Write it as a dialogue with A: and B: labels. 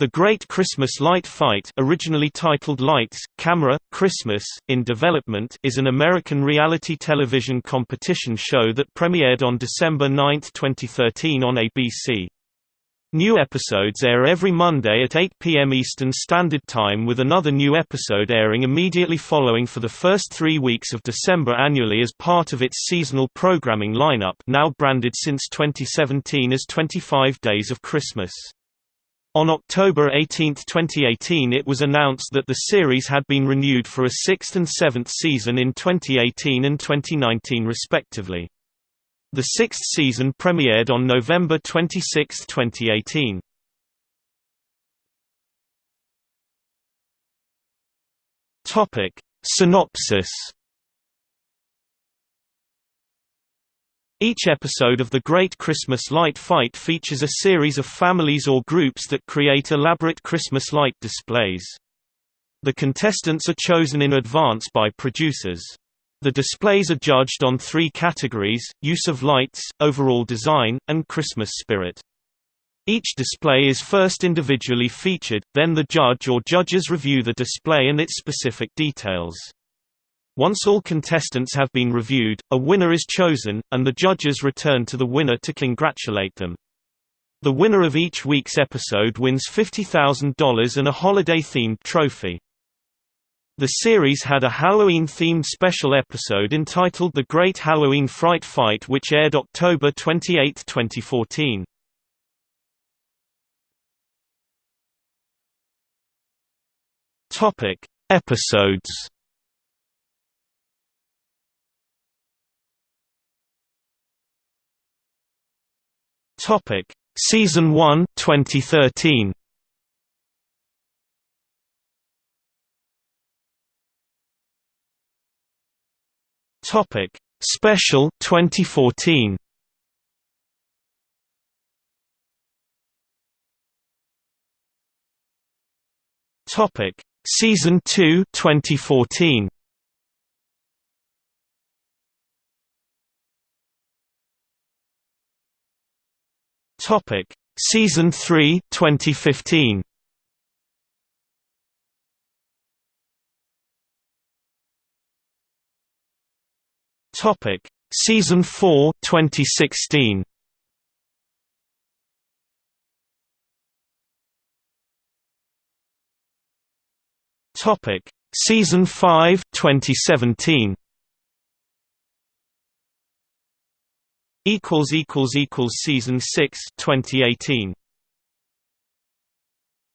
A: The Great Christmas Light Fight originally titled Lights, Camera, Christmas, in Development is an American reality television competition show that premiered on December 9, 2013 on ABC. New episodes air every Monday at 8 p.m. Eastern Standard Time with another new episode airing immediately following for the first three weeks of December annually as part of its seasonal programming lineup now branded since 2017 as 25 Days of Christmas. On October 18, 2018 it was announced that the series had been renewed for a sixth and seventh season in 2018 and 2019 respectively. The sixth season premiered on November 26, 2018. Topic. Synopsis Each episode of The Great Christmas Light Fight features a series of families or groups that create elaborate Christmas light displays. The contestants are chosen in advance by producers. The displays are judged on three categories, use of lights, overall design, and Christmas spirit. Each display is first individually featured, then the judge or judges review the display and its specific details. Once all contestants have been reviewed, a winner is chosen, and the judges return to the winner to congratulate them. The winner of each week's episode wins $50,000 and a holiday-themed trophy. The series had a Halloween-themed special episode entitled The Great Halloween Fright Fight which aired October 28, 2014. Topic: Episodes Topic: Season 1, 2013. Topic: Special 2014. Topic: Season 2, 2014. Topic: Season 3, 2015. Topic: Season 4, 2016. Topic: Season 5, 2017. Equals equals equals season 6 2018